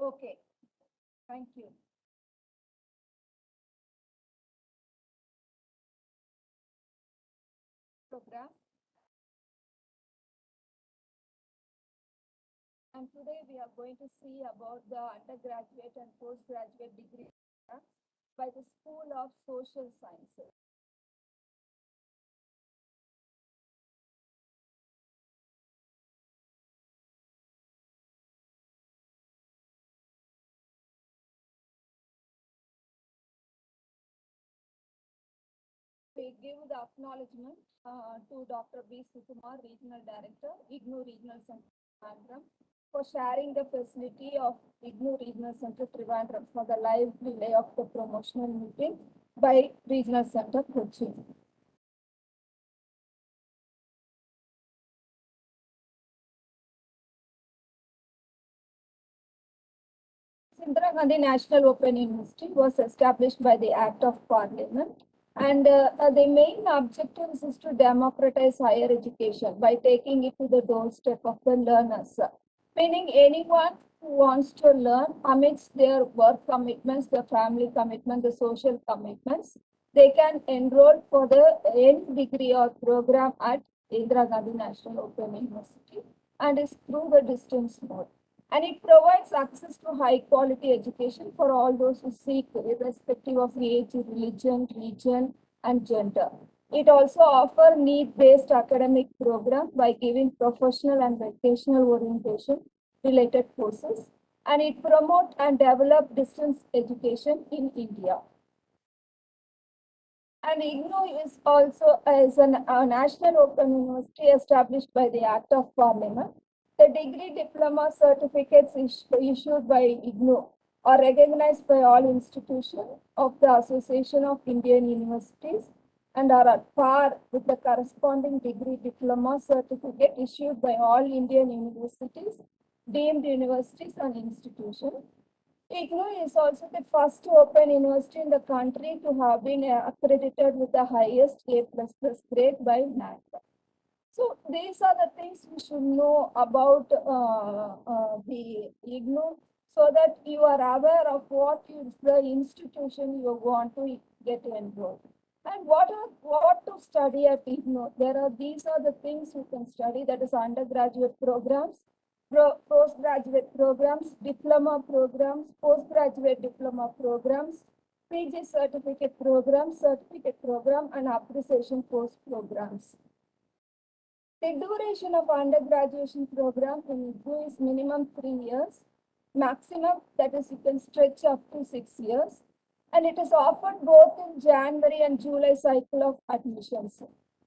Okay, thank you. Program. And today we are going to see about the undergraduate and postgraduate degree by the School of Social Sciences. Acknowledgement uh, to Dr. B. Sukumar, Regional Director, IGNOU Regional Center, Trivandrum, for sharing the facility of IGNOU Regional Center, Trivandrum for the live relay of the promotional meeting by Regional Center, Kochi. Indira Gandhi National Open University was established by the Act of Parliament and uh, uh, the main objectives is to democratize higher education by taking it to the doorstep of the learners. Meaning anyone who wants to learn amidst their work commitments, the family commitment, the social commitments, they can enroll for the any degree or program at Indira Gandhi National Open University and is through the distance mode. And it provides access to high quality education for all those who seek irrespective of age, religion, region, and gender. It also offers need-based academic programs by giving professional and vocational orientation related courses. And it promotes and develops distance education in India. And IGNOU is also as a national open university established by the Act of Parliament the degree diploma certificates is- issued by IGNOU are recognized by all institutions of the Association of Indian Universities and are at par with the corresponding degree diploma certificate issued by all Indian universities, deemed universities and institutions. IGNOU is also the first open university in the country to have been accredited with the highest A grade by NAAC. So these are the things you should know about uh, uh, the IGNOU so that you are aware of what is the institution you want to get enrolled. And what are what to study at IGNOU? There are these are the things you can study that is undergraduate programs, pro, postgraduate programs, diploma programs, postgraduate diploma programs, PG certificate programs, certificate program, and appreciation course programs. The duration of undergraduate program in IGNOU is minimum three years, maximum that is you can stretch up to six years, and it is offered both in January and July cycle of admissions.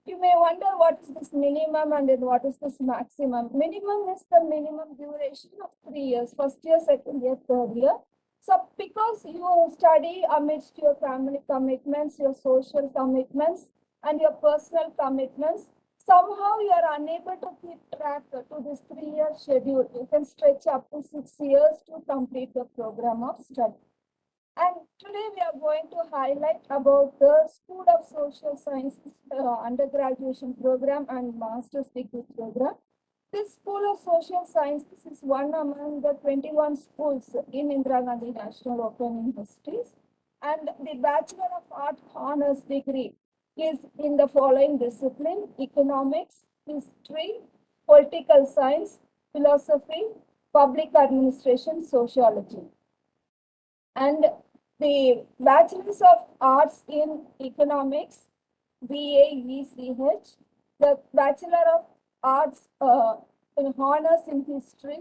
You may wonder what is this minimum and then what is this maximum. Minimum is the minimum duration of three years, first year, second year, third year. So because you study amidst your family commitments, your social commitments, and your personal commitments, somehow you are unable to keep track to this three-year schedule. You can stretch up to six years to complete the program of study. And today we are going to highlight about the School of Social Sciences uh, undergraduation program and master's degree program. This School of Social Sciences is one among the 21 schools in Indira Gandhi National Open Universities. And the Bachelor of Art Honors degree is in the following discipline, economics, history, political science, philosophy, public administration, sociology. And the Bachelors of Arts in Economics, BAECH, the Bachelor of Arts uh, in Honors in History,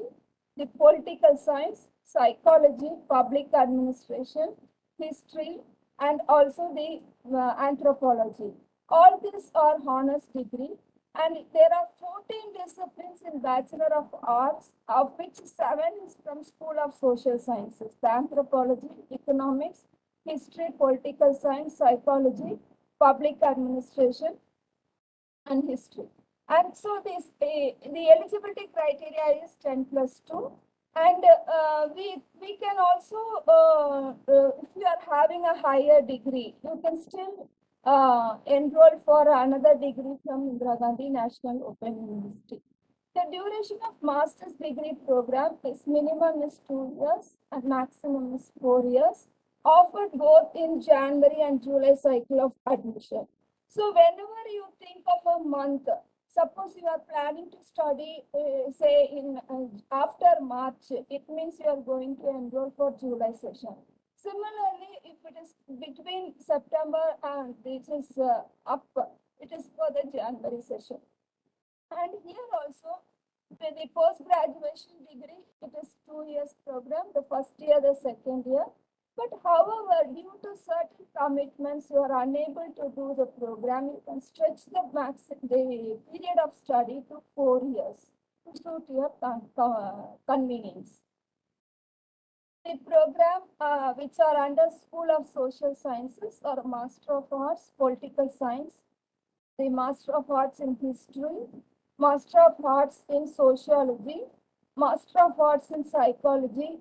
the Political Science, Psychology, Public Administration, History, and also the uh, Anthropology. All these are honors degree and there are 14 disciplines in Bachelor of Arts, of which seven is from School of Social Sciences, Anthropology, Economics, History, Political Science, Psychology, Public Administration, and History. And so this, uh, the eligibility criteria is 10 plus 2. And uh, we, we can also, uh, uh, if you are having a higher degree, you can still uh, enroll for another degree from Indira Gandhi National Open University. The duration of master's degree program is minimum is two years and maximum is four years, offered both in January and July cycle of admission. So whenever you think of a month, suppose you are planning to study, uh, say in uh, after March, it means you are going to enroll for July session. Similarly, if it is between September and this is uh, up, it is for the January session. And here also, with the post-graduation degree, it is two years program, the first year, the second year. But however, due to certain commitments, you are unable to do the program, you can stretch the max, the period of study to four years to suit your con- con- convenience. The program uh, which are under School of Social Sciences or Master of Arts, Political Science, the Master of Arts in History, Master of Arts in Sociology, Master of Arts in Psychology,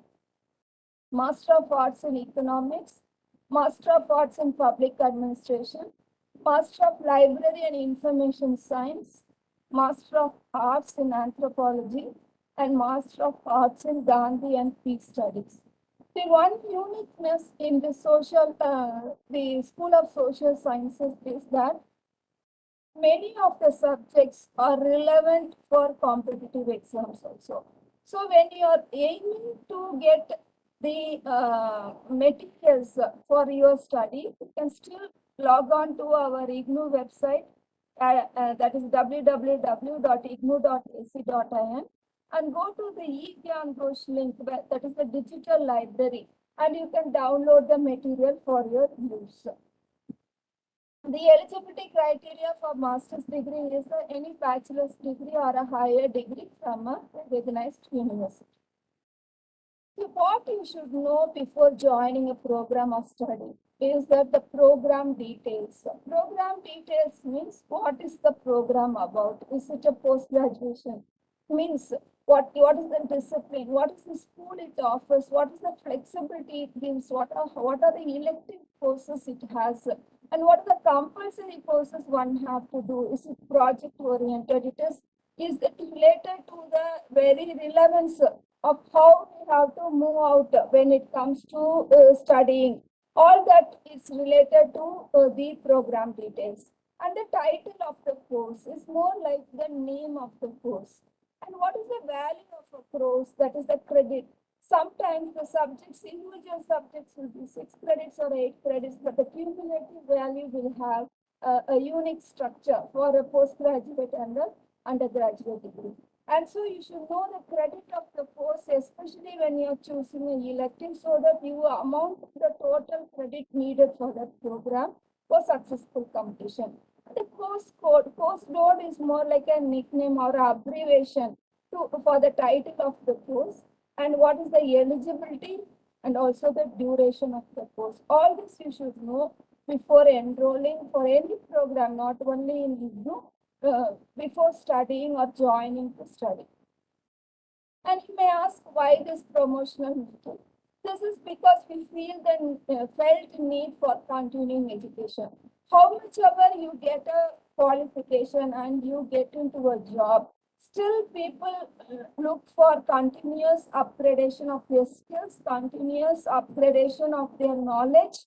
Master of Arts in Economics, Master of Arts in Public Administration, Master of Library and Information Science, Master of Arts in Anthropology, and Master of Arts in Gandhi and Peace Studies. The one uniqueness in the social, uh, the School of Social Sciences is that many of the subjects are relevant for competitive exams also. So when you are aiming to get the uh, materials for your study, you can still log on to our IGNOU website, uh, uh, that is www.ignou.ac.in and go to the eGyanKosh link, that is the digital library, and you can download the material for your use. The eligibility criteria for master's degree is any bachelor's degree or a higher degree from a recognized university. What you should know before joining a program of study is that the program details. Program details means what is the program about? Is it a post-graduation? Means what, what is the discipline? What is the school it offers? What is the flexibility it gives? What are, what are the elective courses it has? And what are the compulsory courses one have to do? Is it project oriented? It is, is it related to the very relevance of how we have to move out when it comes to uh, studying? All that is related to uh, the program details. And the title of the course is more like the name of the course. And what is the value of a course? That is the credit. Sometimes the subjects, individual subjects will be six credits or eight credits, but the cumulative value will have a, a unique structure for a postgraduate and a undergraduate degree. And so you should know the credit of the course, especially when you're choosing an elective, so that you amount the total credit needed for that program for successful completion. The course code, course load is more like a nickname or abbreviation to, for the title of the course and what is the eligibility and also the duration of the course. All this you should know before enrolling for any program, not only in IGNOU, uh, before studying or joining to study. And you may ask why this promotional meeting? This is because we feel the uh, felt need for continuing education. How much ever you get a qualification and you get into a job, still people uh, look for continuous upgradation of their skills, continuous upgradation of their knowledge,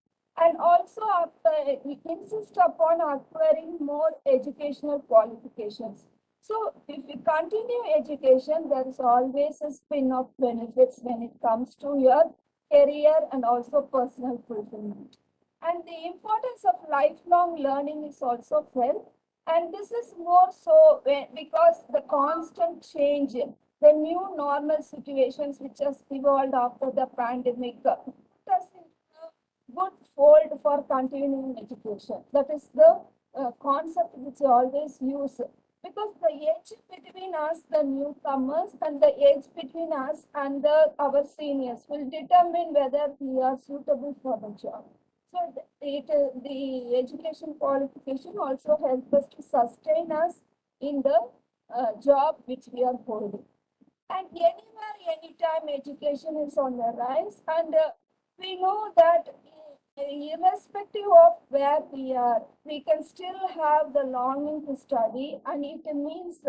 and also uh, insist upon acquiring more educational qualifications. So if you continue education, there is always a spin of benefits when it comes to your career and also personal fulfillment. And the importance of lifelong learning is also felt. And this is more so because the constant change, in the new normal situations which has evolved after the pandemic, uh, good fold for continuing education. That is the uh, concept which I always use because the age between us, the newcomers, and the age between us and the our seniors will determine whether we are suitable for the job. So the- it, uh, the education qualification also helps us to sustain us in the uh, job which we are holding. And anywhere, anytime, education is on the rise, and uh, we know that irrespective of where we are, we can still have the longing to study, and it means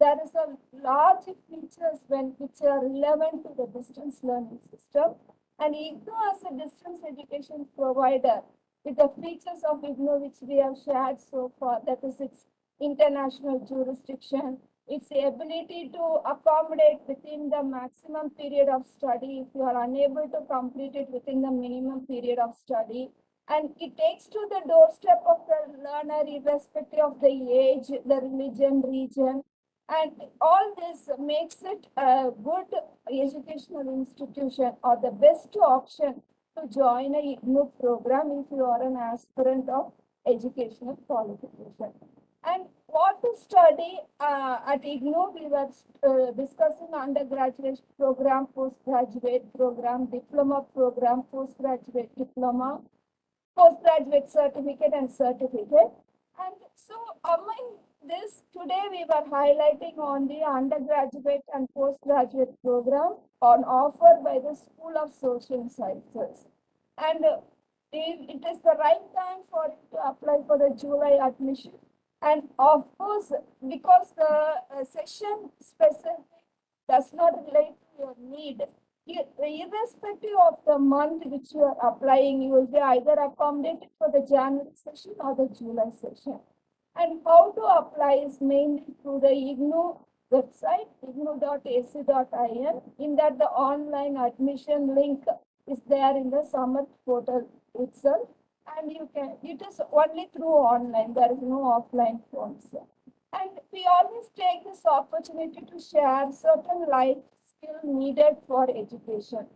there is a large features when which are relevant to the distance learning system. And IGNOU as a distance education provider with the features of IGNOU which we have shared so far, that is its international jurisdiction, its the ability to accommodate within the maximum period of study if you are unable to complete it within the minimum period of study. And it takes to the doorstep of the learner irrespective of the age, the religion, region. And all this makes it a good educational institution or the best option to join a IGNOU program if you are an aspirant of educational qualification. And what to study uh, at IGNOU, we were uh, discussing undergraduate program, postgraduate program, diploma program, postgraduate diploma, postgraduate certificate and certificate. And so among this, today we were highlighting on the undergraduate and postgraduate program on offer by the School of Social Sciences. And uh, it, is the right time for it to apply for the July admission. And of course, because the uh, session specific does not relate to your need, irrespective of the month which you are applying, you will be either accommodated for the January session or the July session. And how to apply is mainly through the IGNOU website, ignou.ac.in. In that, the online admission link is there in the Samarth portal itself. And you can, it is only through online, there is no offline forms. And we always take this opportunity to share certain life skill needed for education.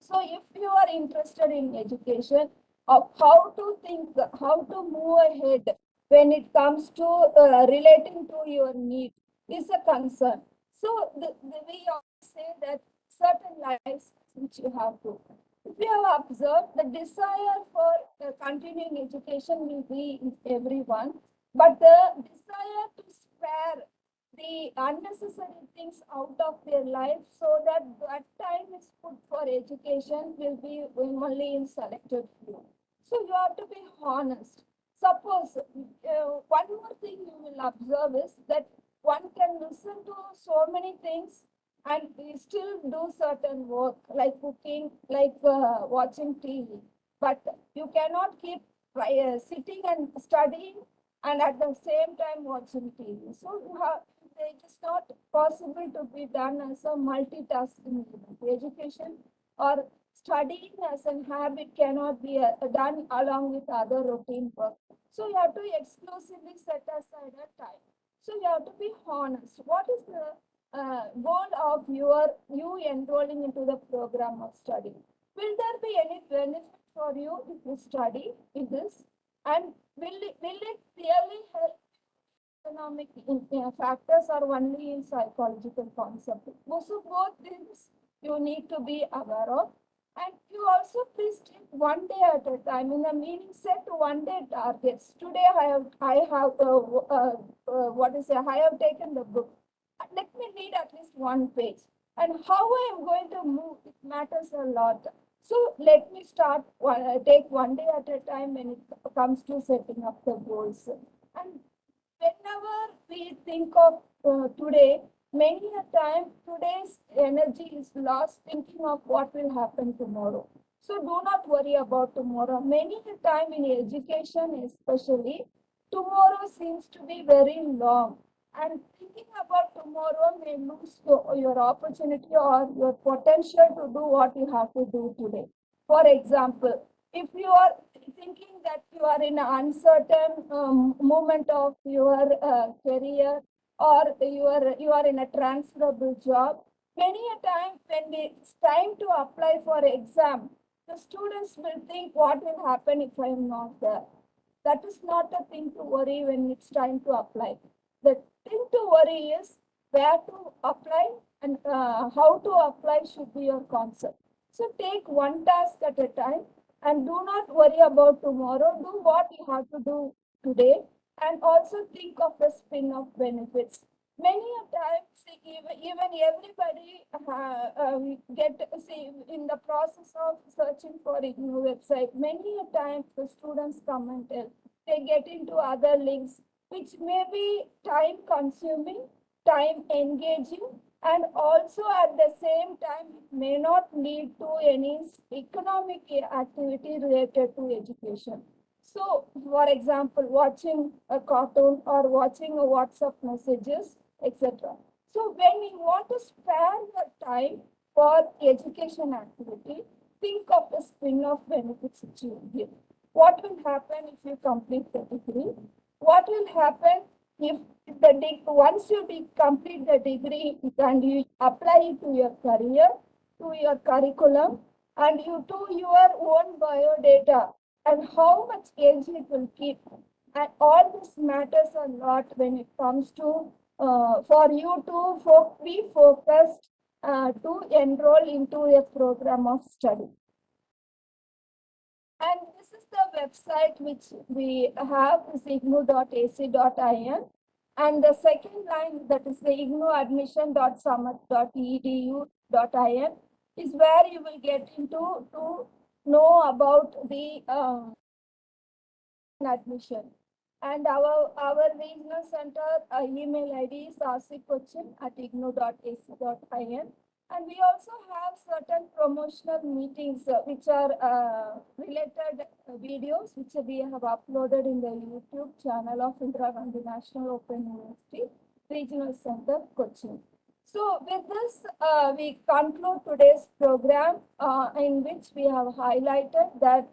So if you are interested in education, of how to think, how to move ahead when it comes to uh, relating to your need is a concern. So the, the, we say that certain lives which you have to. You have observed, the desire for uh, continuing education will be in everyone, but the desire to spare the unnecessary things out of their life so that that time is put for education will be only in selected few. So you have to be honest. Suppose uh, one more thing you will observe is that one can listen to so many things and still do certain work like cooking, like uh, watching TV. But you cannot keep uh, sitting and studying and at the same time watching TV. So you have it is not possible to be done as a multitasking education or studying as a habit cannot be uh, done along with other routine work. So you have to exclusively set aside a time. So you have to be honest. What is the uh, goal of your you enrolling into the program of study? Will there be any benefit for you if you study in this? And will it, will it really help economic factors are only in psychological concept. So both things you need to be aware of. And you also please take one day at a time. In the meaning set one day targets. Today I have I have uh, uh, uh, what is it? I have taken the book. Let me read at least one page. And how I am going to move it matters a lot. So let me start uh, take one day at a time when it comes to setting up the goals. And whenever we think of uh, today, many a time today's energy is lost thinking of what will happen tomorrow. So do not worry about tomorrow. Many a time in education especially, tomorrow seems to be very long. And thinking about tomorrow may lose your opportunity or your potential to do what you have to do today. For example, if you are thinking that you are in an uncertain um, moment of your uh, career or you are you are in a transferable job many a time when it's time to apply for exam the students will think what will happen if i am not there that is not a thing to worry when it's time to apply the thing to worry is where to apply and uh, how to apply should be your concept so take one task at a time and do not worry about tomorrow. Do what you have to do today and also think of the spin off benefits. Many a times, even, even everybody uh, um, get see in the process of searching for a new website. Many a times the students come and tell they get into other links which may be time consuming time engaging and also at the same time may not lead to any economic activity related to education. So, for example, watching a cartoon or watching a WhatsApp messages, etc. So, when we want to spare the time for education activity, think of the spin-off benefits which you give. What will happen if you complete the degree? What will happen if the once you be, complete the degree and you apply it to your career, to your curriculum, and you do your own biodata and how much age it will keep. And all this matters a lot when it comes to uh, for you to fo- be focused uh, to enroll into a program of study. And the website which we have is ignou.ac.in. And the second line that is the ignouadmission.samarth.edu.in is where you will get into to know about the um, admission. And our, our regional center uh, email ID is rccochin at ignou.ac.in. And we also have certain promotional meetings uh, which are uh, related uh, videos which we have uploaded in the YouTube channel of Indira Gandhi National Open University Regional Center, Cochin. So with this, uh, we conclude today's program uh, in which we have highlighted that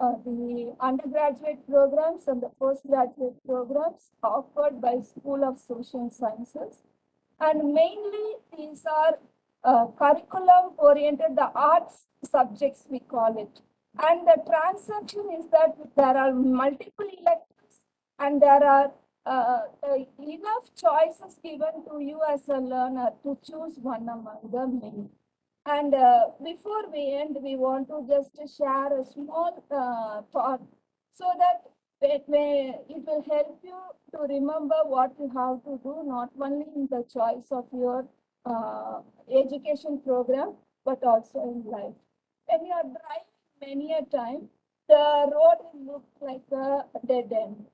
uh, the undergraduate programs and the postgraduate programs offered by School of Social Sciences. And mainly these are uh, curriculum oriented, the arts subjects we call it. And the transaction is that there are multiple electives and there are uh, enough choices given to you as a learner to choose one among the many. And uh, before we end, we want to just share a small uh, thought so that it, may, it will help you to remember what you have to do, not only in the choice of your uh, education program, but also in life. When you are driving many a time, the road will look like a dead end.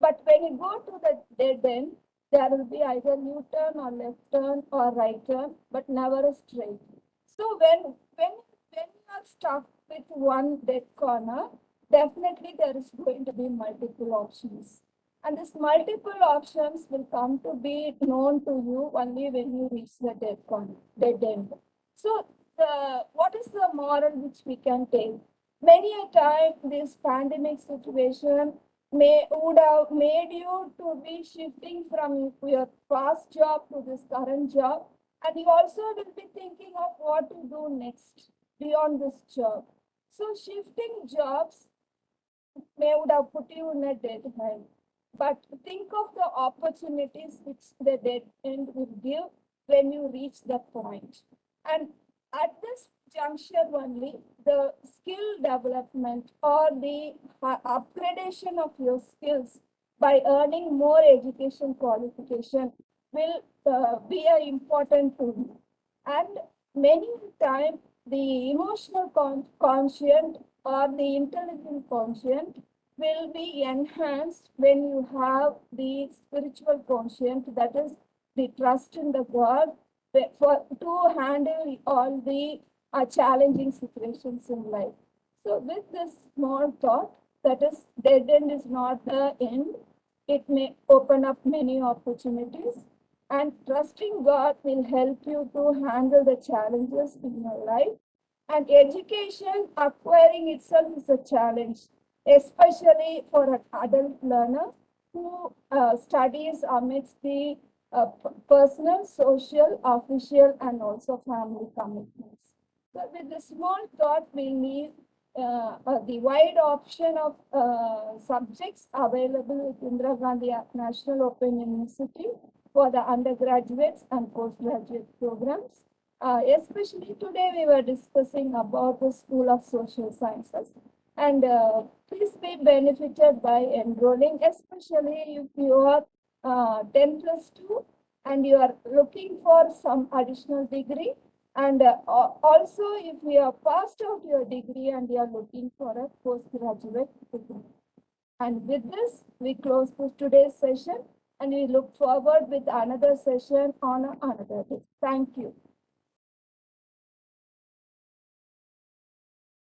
But when you go to the dead end, there will be either U-turn or left turn or right turn, but never a straight. So when when when you are stuck with one dead corner, definitely there is going to be multiple options. And this multiple options will come to be known to you only when you reach the dead dead end. So the what is the moral which we can take? Many a time this pandemic situation may would have made you to be shifting from your past job to this current job and you also will be thinking of what to do next beyond this job so shifting jobs may would have put you in a dead end but think of the opportunities which the dead end will give when you reach that point. and at this juncture only the skill development or the upgradation of your skills by earning more education qualification will uh, be an important tool. And many times, the emotional con- conscient or the intelligent conscient will be enhanced when you have the spiritual conscient, that is the trust in the God for to handle all the uh, challenging situations in life. So with this small thought, that is dead end is not the end. It may open up many opportunities and trusting God will help you to handle the challenges in your life. And education acquiring itself is a challenge, especially for an adult learner who uh, studies amidst the uh, personal, social, official, and also family commitments. So with the small thought, we need uh, the wide option of uh, subjects available at Indira Gandhi National Open University for the undergraduates and postgraduate programs. Uh, especially today, we were discussing about the School of Social Sciences. And uh, please be benefited by enrolling, especially if you are uh, 10 plus 2 and you are looking for some additional degree and uh, also, if you have passed out your degree and you are looking for a postgraduate degree. And with this, we close today's session and we look forward with another session on another day. Thank you.